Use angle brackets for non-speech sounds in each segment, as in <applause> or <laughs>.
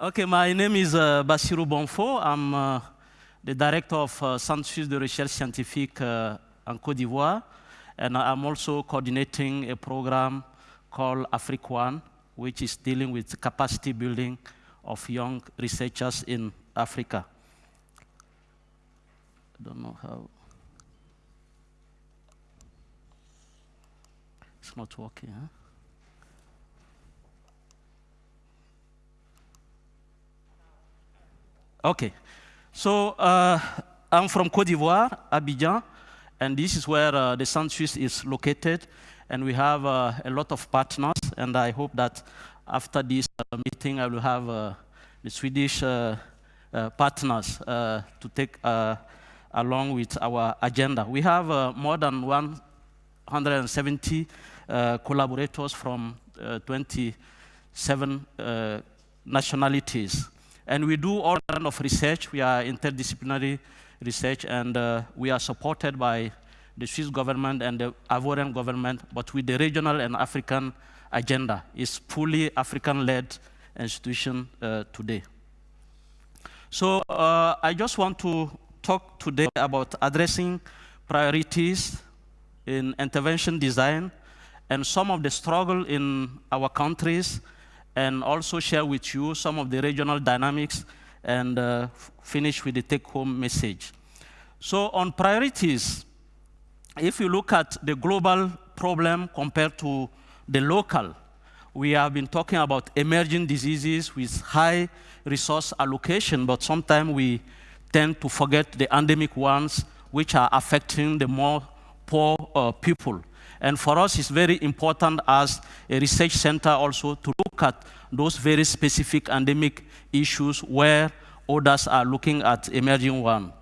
Okay, my name is uh, Bassirou Bonfoh. I'm uh, the director of uh, Centre de Recherche Scientifique uh, en Côte d'Ivoire, and I'm also coordinating a program called One, which is dealing with capacity building of young researchers in Africa. I don't know how. It's not working, huh? Okay, so uh, I'm from Cote d'Ivoire, Abidjan, and this is where uh, the Centre Suisse is located, and we have uh, a lot of partners, and I hope that after this uh, meeting I will have uh, the Swedish uh, partners to take along with our agenda. We have more than 170 collaborators from 27 nationalities. And we do all kind of research. We are interdisciplinary research, and uh, we are supported by the Swiss government and the Ivorian government, but with the regional and African agenda. It's fully African-led institution uh, today. So uh, I just want to talk today about addressing priorities in intervention design and some of the struggle in our countries and also share with you some of the regional dynamics and uh, finish with the take-home message. So on priorities, if you look at the global problem compared to the local, we have been talking about emerging diseases with high resource allocation, but sometimes we tend to forget the endemic ones which are affecting the more poor uh, people. And for us, it's very important as a research center also to look at those very specific endemic issues where others are looking at emerging one.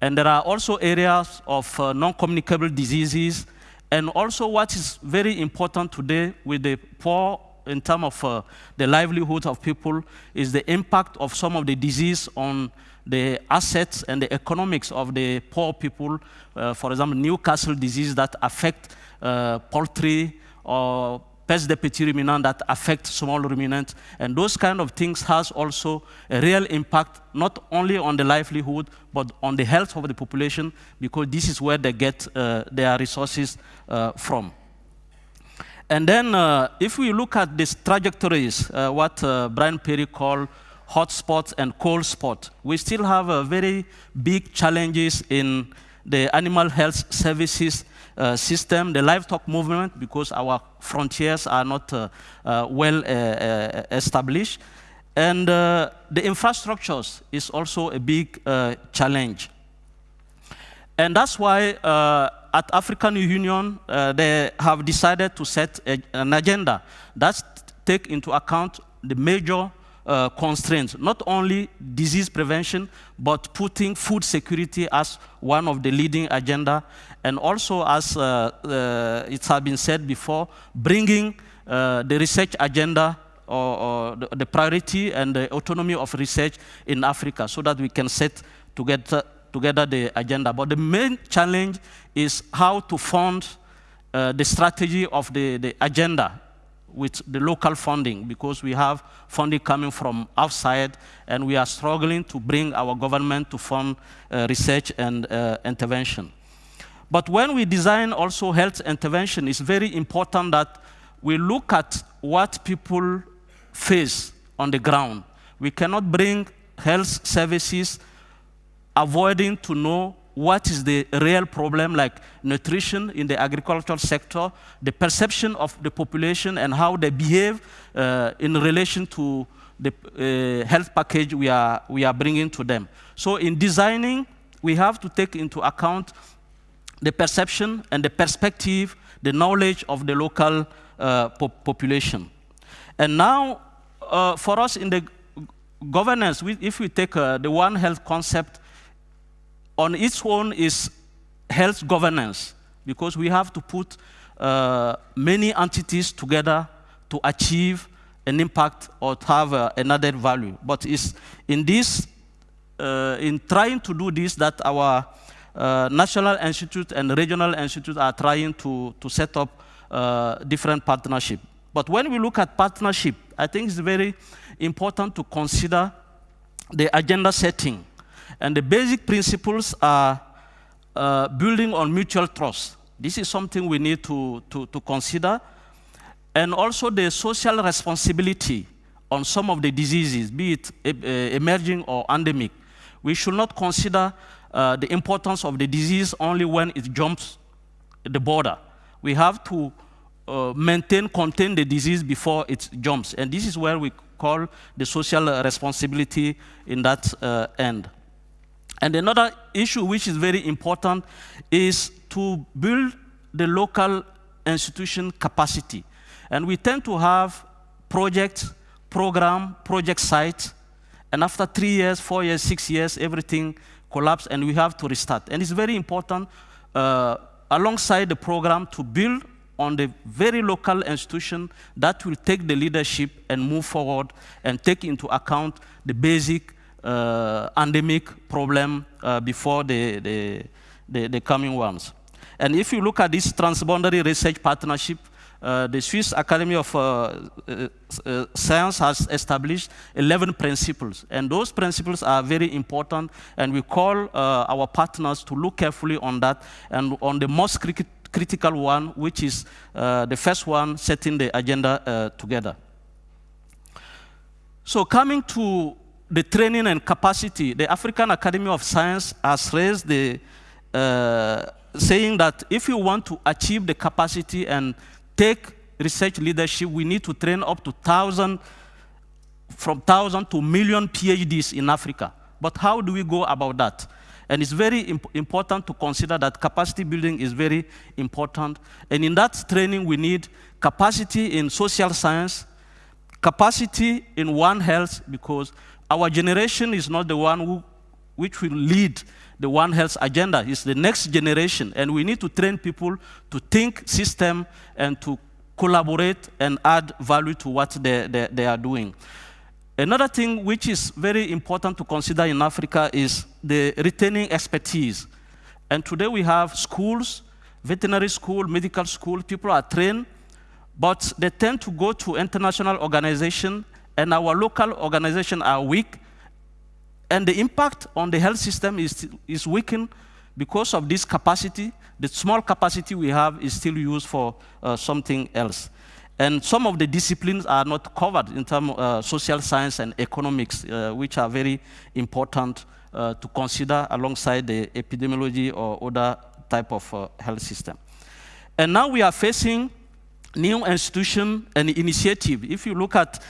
And there are also areas of uh, non-communicable diseases, and also what is very important today with the poor in terms of uh, the livelihood of people is the impact of some of the disease on the assets and the economics of the poor people. Uh, for example, Newcastle disease that affect uh, poultry or peste des petits ruminants that affect small ruminants. And those kind of things has also a real impact, not only on the livelihood, but on the health of the population, because this is where they get uh, their resources uh, from. And then uh, if we look at these trajectories, uh, what uh, Brian Perry called hot spots and cold spots, we still have very big challenges in the animal health services uh, system, the livestock movement, because our frontiers are not uh, uh, well established. And the infrastructures is also a big challenge. And that's why at African Union, uh, they have decided to set a, an agenda that take into account the major uh, constraints, not only disease prevention, but putting food security as one of the leading agenda, and also as uh, uh, it has been said before, bringing uh, the research agenda or, or the, the, priority and the autonomy of research in Africa so that we can set together, together the agenda. But the main challenge is how to fund uh, the strategy of the, the agenda with the local funding because we have funding coming from outside and we are struggling to bring our government to fund uh, research and uh, intervention. But when we design also health intervention, it's very important that we look at what people face on the ground. We cannot bring health services avoiding to know what is the real problem like nutrition in the agricultural sector, the perception of the population and how they behave uh, in relation to the uh, health package we are, we are bringing to them. So in designing, we have to take into account the perception and the perspective, the knowledge of the local uh, po population. And now, uh, for us in the governance, we, if we take uh, the One Health concept, on its own is health governance, because we have to put uh, many entities together to achieve an impact or to have uh, another value. But it's in this, uh, in trying to do this, that our uh, national institutes and regional institutes are trying to, to set up uh, different partnership. But when we look at partnership, I think it's very important to consider the agenda setting. And the basic principles are uh, building on mutual trust. This is something we need to, to, to consider. And also the social responsibility on some of the diseases, be it uh, emerging or endemic. We should not consider uh, the importance of the disease only when it jumps the border. We have to uh, maintain, contain the disease before it jumps. And this is where we call the social responsibility in that uh, end. And another issue which is very important is to build the local institution capacity. And we tend to have projects, program, project sites, and after three years, four years, six years, everything collapses and we have to restart. And it's very important uh, alongside the program to build on the very local institution that will take the leadership and move forward and take into account the basic uh, endemic problem uh, before the, the, the, the, coming ones. And if you look at this transboundary research partnership, uh, the Swiss Academy of uh, uh, Science has established 11 principles. And those principles are very important, and we call our partners to look carefully on that and on the most critical one, which is the first one, setting the agenda together. So coming to the training and capacity, the African Academy of Science has raised the, uh, saying that if you want to achieve the capacity and take research leadership, we need to train up to 1,000, from 1,000 to million PhDs in Africa. But how do we go about that? And it's very imp important to consider that capacity building is very important. And in that training, we need capacity in social science, capacity in One Health, because our generation is not the one who, which will lead the One Health agenda. It's the next generation, and we need to train people to think system and to collaborate and add value to what they, they, they are doing. Another thing which is very important to consider in Africa is the retaining expertise. And today we have schools, veterinary school, medical school, people are trained, but they tend to go to international organization, and our local organization are weak, and the impact on the health system is, is weakened because of this capacity. The small capacity we have is still used for uh, something else. And some of the disciplines are not covered in terms of uh, social science and economics, uh, which are very important uh, to consider alongside the epidemiology or other type of uh, health system. And now we are facing new institution and initiative. If you look at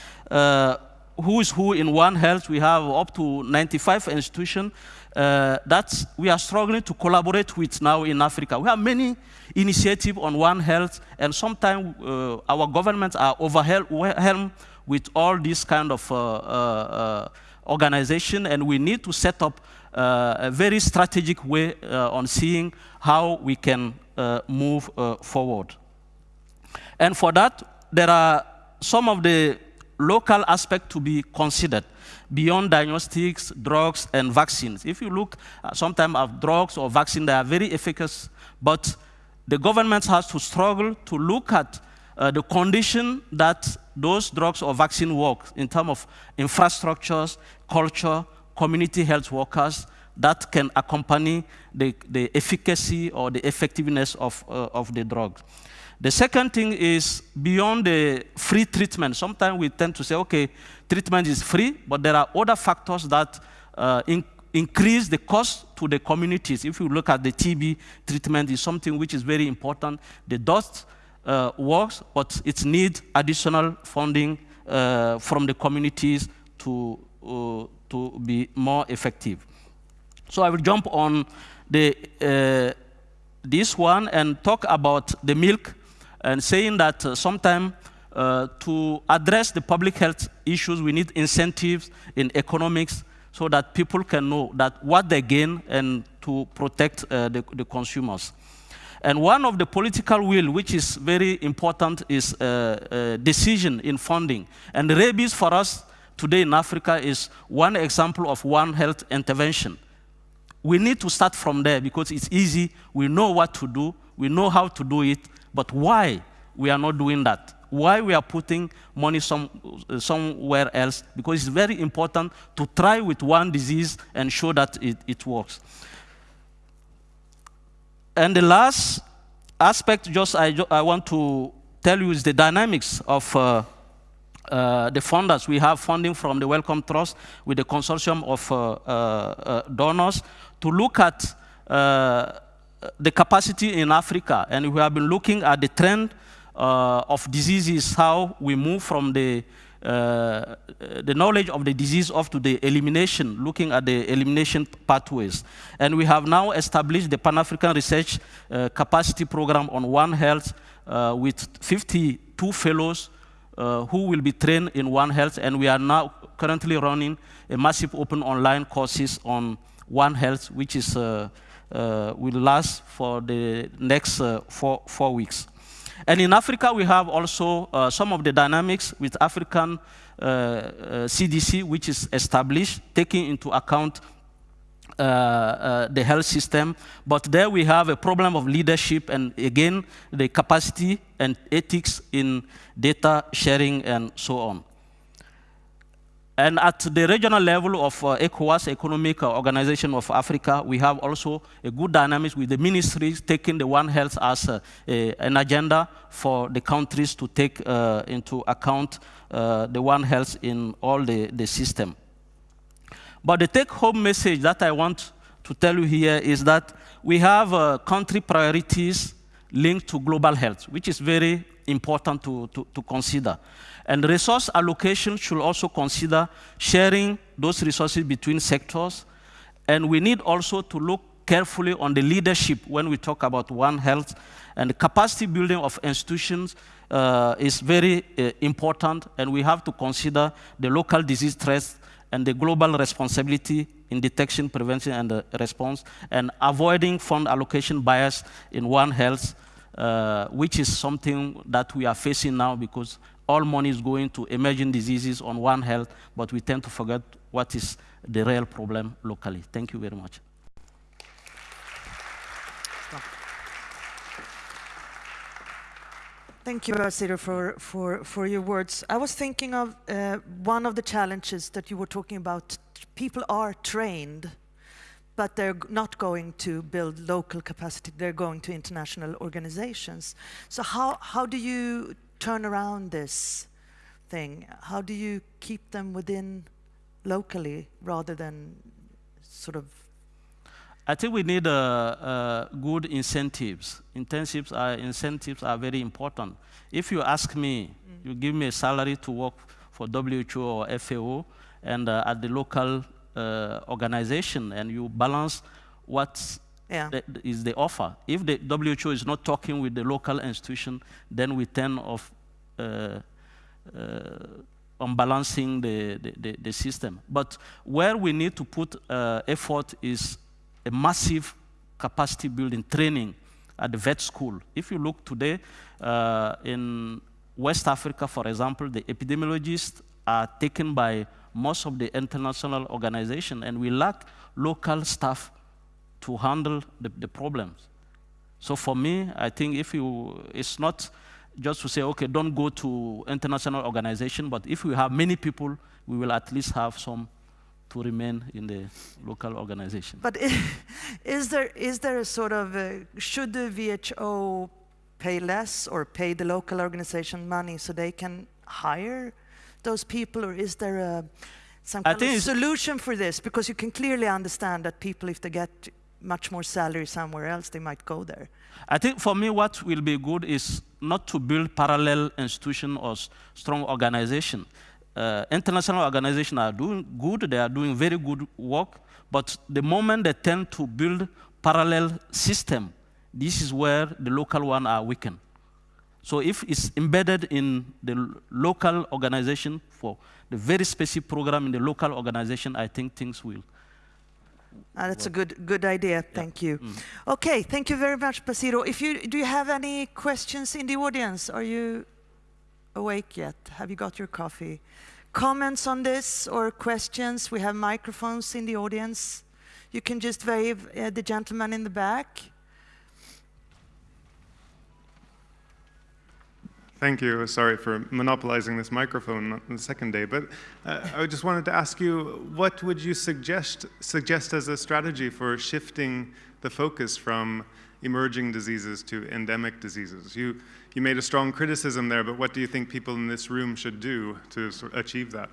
uh, who is who in One Health, we have up to 95 institutions uh, that we are struggling to collaborate with now in Africa. We have many initiatives on One Health, and sometimes uh, our governments are overwhelmed with all this kind of uh, uh, uh organization, and we need to set up uh, a very strategic way on seeing how we can move forward. And for that, there are some of the local aspect to be considered beyond diagnostics, drugs, and vaccines. If you look uh, sometimes at drugs or vaccines, they are very efficacious, but the government has to struggle to look at uh, the condition that those drugs or vaccine work in terms of infrastructures, culture, community health workers that can accompany the, the efficacy or the effectiveness of, uh, of the drug. The second thing is beyond the free treatment. Sometimes we tend to say, okay, treatment is free, but there are other factors that uh, in increase the cost to the communities. If you look at the TB treatment, is something which is very important. The DOTS uh, works, but it needs additional funding uh, from the communities to, uh, to be more effective. So I will jump on the, uh, this one and talk about the milk and saying that uh, sometimes uh, to address the public health issues, we need incentives in economics so that people can know that what they gain and to protect uh, the, the, consumers. And one of the political will, which is very important, is uh, uh, decision in funding. And rabies for us today in Africa is one example of one health intervention. We need to start from there because it's easy. We know what to do. We know how to do it. But why we are not doing that? why we are putting money some, somewhere else, because it's very important to try with one disease and show that it, it works. And the last aspect just I, I want to tell you is the dynamics of uh, uh, the funders. We have funding from the Wellcome Trust with the consortium of uh, uh, uh donors to look at uh, the capacity in Africa. And we have been looking at the trend of diseases, how we move from the uh, the knowledge of the disease up to the elimination, looking at the elimination pathways. And we have now established the Pan-African Research uh, Capacity Program on One Health uh, with 52 fellows uh, who will be trained in One Health, and we are now currently running a massive open online courses on One Health, which is, uh, uh, will last for the next four, four weeks. And in Africa, we have also uh, some of the dynamics with African uh, uh, CDC, which is established, taking into account uh, uh, the health system. But there we have a problem of leadership and, again, the capacity and ethics in data sharing and so on. And at the regional level of uh, ECOWAS, Economic Organization of Africa, we have also a good dynamics with the ministries taking the One Health as a, a, an agenda for the countries to take uh, into account uh, the One Health in all the, the system. But the take-home message that I want to tell you here is that we have uh, country priorities linked to global health, which is very important to, to, to consider. And resource allocation should also consider sharing those resources between sectors. And we need also to look carefully on the leadership when we talk about One Health. And the capacity building of institutions uh, is very uh, important, and we have to consider the local disease threats and the global responsibility in detection, prevention, and uh, response, and avoiding fund allocation bias in One Health, uh, which is something that we are facing now because all money is going to emerging diseases on One Health, but we tend to forget what is the real problem locally. Thank you very much. Thank you, Bassirou, for, for, for your words. I was thinking of uh, one of the challenges that you were talking about. People are trained, but they're not going to build local capacity. They're going to international organizations. So how, how do you turn around this thing? How do you keep them within locally rather than sort of? I think we need uh, uh, good incentives. Incentives are, incentives are very important. If you ask me, mm. you give me a salary to work for WHO or FAO and uh, at the local uh, organization and you balance what yeah. is the offer. If the WHO is not talking with the local institution, then we tend of uh, uh, unbalancing the, the, the, system. But where we need to put uh, effort is a massive capacity building training at the vet school. If you look today uh, in West Africa, for example, the epidemiologists are taken by most of the international organizations, and we lack local staff to handle the, the problems. So for me, I think if you, it's not just to say, okay, don't go to international organization, but if we have many people, we will at least have some to remain in the local organization. But <laughs> is there, is there a sort of, a, should the WHO pay less or pay the local organization money so they can hire those people, or is there a, some kind of solution for this? Because you can clearly understand that people, if they get much more salary somewhere else, they might go there. I think for me, what will be good is not to build parallel institution or strong organization. Uh, international organizations are doing good, they are doing very good work, but the moment they tend to build parallel system, this is where the local one are weakened. So if it's embedded in the local organization for the very specific program in the local organization, I think things will uh, that's a good good idea. Thank you. Mm. Okay, thank you very much, Bassirou. If you do you have any questions in the audience? Are you awake yet? Have you got your coffee? Comments on this or questions? We have microphones in the audience. You can just wave uh, the gentleman in the back. Thank you. Sorry for monopolizing this microphone on the second day, but uh, I just wanted to ask you, what would you suggest, suggest as a strategy for shifting the focus from emerging diseases to endemic diseases? You, you made a strong criticism there, but what do you think people in this room should do to achieve that?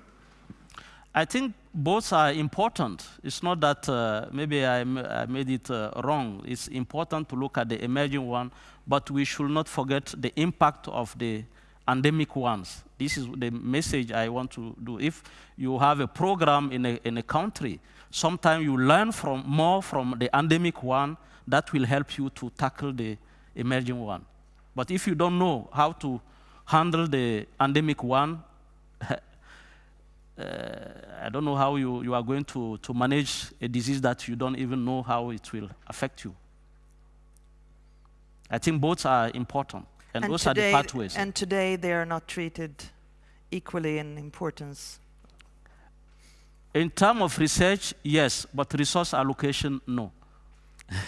I think both are important. It's not that uh, maybe I, made it uh, wrong. It's important to look at the emerging one, but we should not forget the impact of the endemic ones. This is the message I want to do. If you have a program in a, in a country, sometimes you learn from more from the endemic one that will help you to tackle the emerging one. But if you don't know how to handle the endemic one, Uh, I don't know how you, you are going to, to manage a disease that you don't even know how it will affect you. I think both are important, and, and those today, are the pathways. And today they are not treated equally in importance. In terms of research, yes, but resource allocation, no.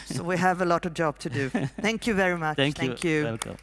so we have a lot of job to do. <laughs> Thank you very much. Thank, Thank you. you. Welcome.